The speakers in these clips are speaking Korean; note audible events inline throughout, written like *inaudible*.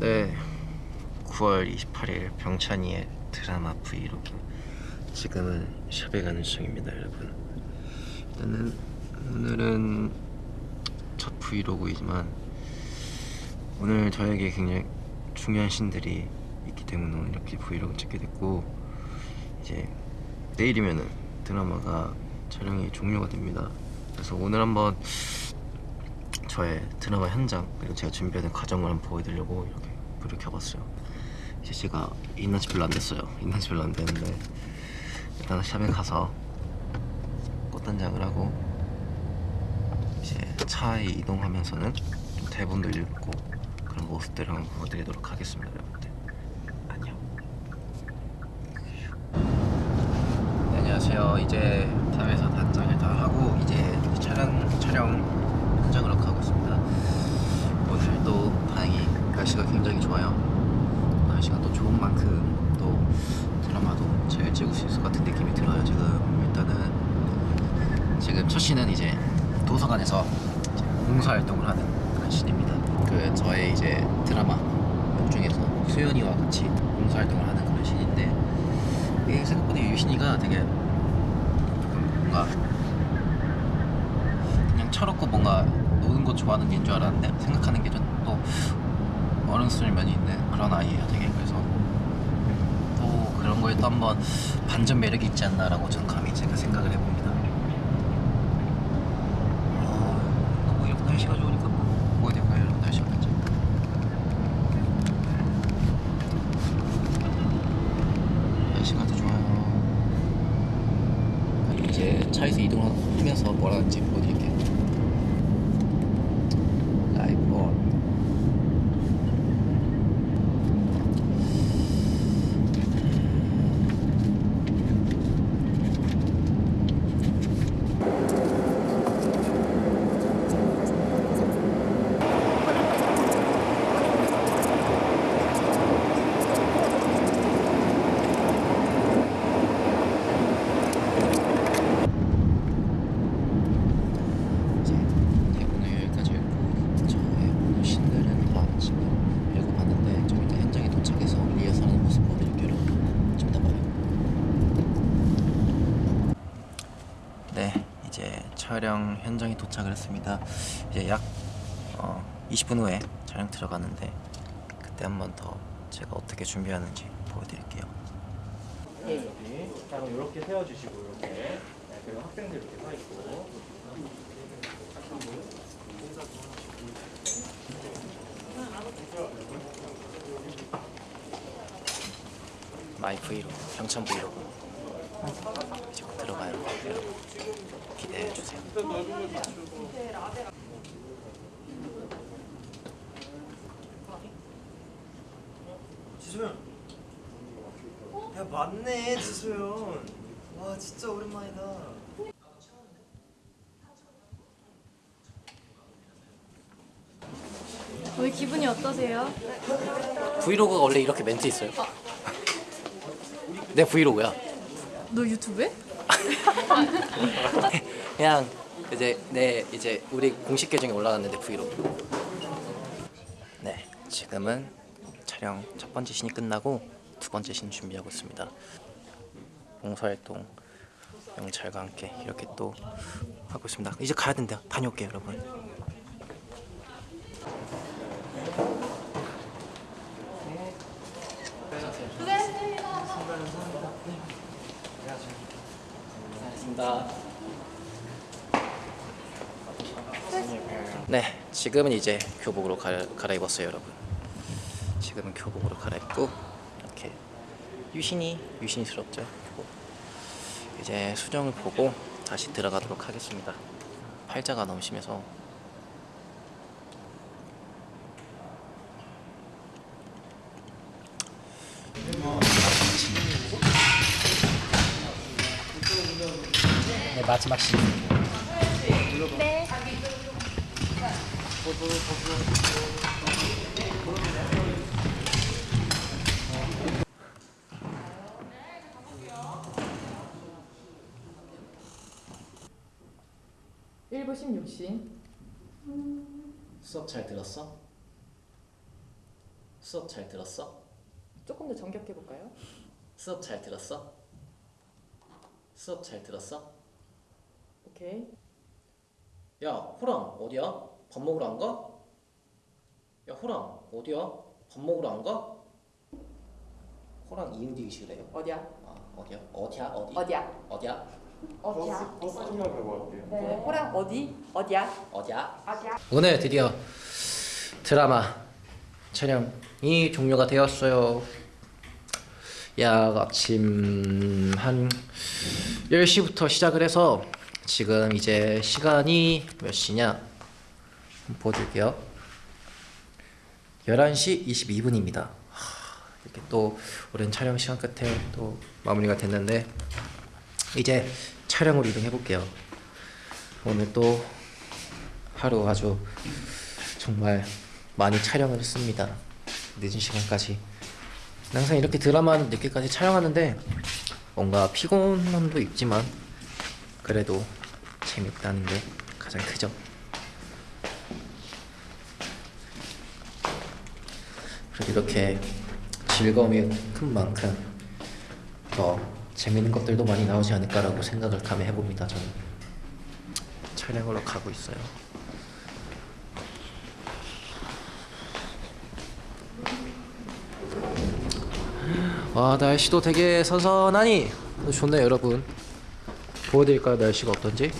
네. 9월 28일 병찬이의 드라마 브이로그. 지금은 샵에 가는 중입니다 여러분. 일단은 오늘은 첫 브이로그이지만 오늘 저에게 굉장히 중요한 신들이 있기 때문에 오늘 이렇게 브이로그 찍게 됐고 이제 내일이면은 드라마가 촬영이 종료가 됩니다. 그래서 오늘 한번 저의 드라마 현장 그리고 제가 준비하는 과정을 한번 보여드리려고 이렇게 불을 켜봤어요. 이제 제가 있는 지 별로 안 됐어요. 있는 지 별로 안 됐는데 일단 샵에 가서 꽃단장을 하고 이제 차에 이동하면서는 좀 대본도 읽고 그런 모습들을 한번 보여드리도록 하겠습니다 여러분들. 안녕. 네, 안녕하세요. 이제 샵에서 단장을 다 하고 이제 촬영 촬영 현장으로 가고 있습니다 오늘도 다행히 날씨가 굉장히 좋아요. 날씨가 또 좋은 만큼 또 드라마도 잘 찍을 수 있을 것 같은 느낌이 들어요 지금. 일단은 지금 첫 씬은 이제 도서관에서 이제 봉사활동을 하는 그런 씬입니다. 그 저의 이제 드라마 중에서 수연이와 같이 봉사활동을 하는 그런 씬인데 이게 생각보다 유신이가 되게 뭔가 그냥 철없고 뭔가 노는 거 좋아하는 애인 줄 알았는데 생각하는 게 좀 또 어른스러운 면이 있는 그런 아이예요 되게. 그래서 또 그런 거에 또 한번 반전 매력이 있지 않나라고 저는 감히 제가 생각을 해봅니다. 어, 너무 이렇게 날씨가 좋으니까 뭐 뭐가 될까요. 여러분 날씨가 괜찮 날씨가 아주 좋아요. 이제 차에서 이동하면서 뭘 하는지 보여드릴게요 라이브 온 이제 대본을 여기까지 읽고 저의 오늘 신들은 다 지금 읽어봤는데 좀 이따 현장에 도착해서 리허설하는 모습 보여드릴게요 여러분 좀 이따 봐요 네 이제 촬영 현장에 도착을 했습니다. 이제 약 어, 20분 후에 촬영 들어가는데 그때 한 번 더 제가 어떻게 준비하는지 보여드릴게요. 여기 따로 이렇게 세워주시고 이렇게. 네, 그리고 학생들 이렇게 서 있고. my 브이로그 병찬 브이로그 곧 들어가요. 여러분 기대해 주세요. 지소연 야 맞네 지소연 와 진짜 오랜만이다. 오늘 기분이 어떠세요? 브이로그가 원래 이렇게 멘트 있어요? 내 브이로그야 너 유튜브에? *laughs* 그냥 이제 내 이제 우리 공식 계정에 올라갔는데 브이로그. 네 지금은 촬영 첫 번째 신이 끝나고 두 번째 신 준비하고 있습니다. 봉사활동 영찰과 함께 이렇게 또 하고 있습니다. 이제 가야 된대요. 다녀올게요 여러분. 수고하셨습니다 네, 지금은 이제 교복으로 갈, 갈아입었어요, 여러분. 지금은 교복으로 갈아입고 이렇게 유신이 유신스럽죠. 교복. 이제 수정을 보고 다시 들어가도록 하겠습니다. 팔자가 너무 심해서 네, 마지막 신. 일부 16신 수업 잘 들었어? 수업 잘 들었어? 조금 더 정격해 볼까요? 수업 잘 들었어? 수업 잘 들었어? 오케이. 야 호랑 어디야? 밥 먹으러 안 가? 야 호랑 어디야? 밥 먹으러 안 가? 호랑 이응디귿이 그래요 어디야? 아 어디야? 어디야? 어디? 어디야? 어디야? 어디야? 버스 가고. 네. 호랑 어디? 어디야? 어디야? 어디야? 오늘 드디어 드라마 촬영이 종료가 되었어요. 야 아침 한 10시부터 시작을 해서 지금 이제 시간이 몇 시냐? 보여드릴게요. 11시 22분입니다. 이렇게 또 오랜 촬영 시간 끝에 또 마무리가 됐는데 이제 촬영으로 이동해 볼게요. 오늘 또 하루 아주 정말 많이 촬영을 했습니다. 늦은 시간까지. 항상 이렇게 드라마는 늦게까지 촬영하는데 뭔가 피곤함도 있지만 그래도 재밌다는 게 가장 크죠. 그리고 이렇게 즐거움이 큰 만큼 더 재밌는 것들도 많이 나오지 않을까라고 생각을 감히 해봅니다. 저는 촬영으로 가고 있어요. 와 날씨도 되게 선선하니 좋네요 여러분 보여드릴까요? 날씨가 어떤지?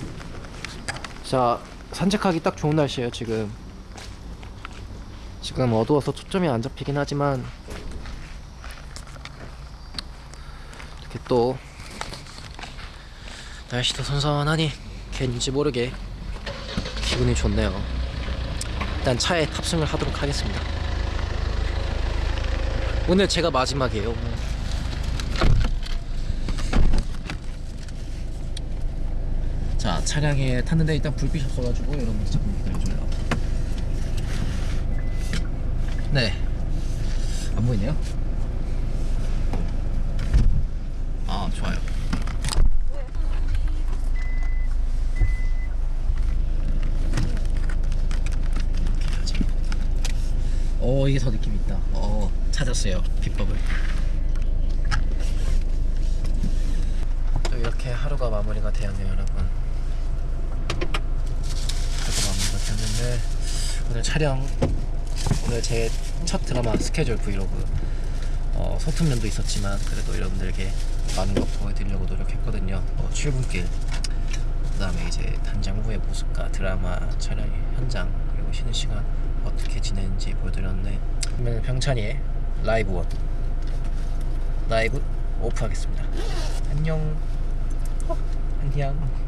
자 산책하기 딱 좋은 날씨예요 지금. 지금 어두워서 초점이 안 잡히긴 하지만 이렇게 또 날씨도 선선하니 괜지 모르게 기분이 좋네요. 일단 차에 탑승을 하도록 하겠습니다. 오늘 제가 마지막이에요. 자 차량에 탔는데 일단 불빛이 없어가지고 여러분 잠깐 기다려줘요. 네. 안 보이네요. 아 좋아요. 해야지. 어 이게 더 느낌 있다. 어 찾았어요 비법을. 또 이렇게 하루가 마무리가 되었네요 여러분. 하루가 되었는데 오늘 촬영 오늘 제 첫 드라마 스케줄 브이로그 어, 소품면도 있었지만 그래도 여러분들에게 많은 거 보여드리려고 노력했거든요. 어, 출근길 그 다음에 이제 단장 후의 모습과 드라마 촬영 현장 그리고 쉬는 시간 어떻게 지내는지 보여드렸는데 그러면 병찬이의 라이브 원 라이브 오프하겠습니다. 안녕. 어, 안녕.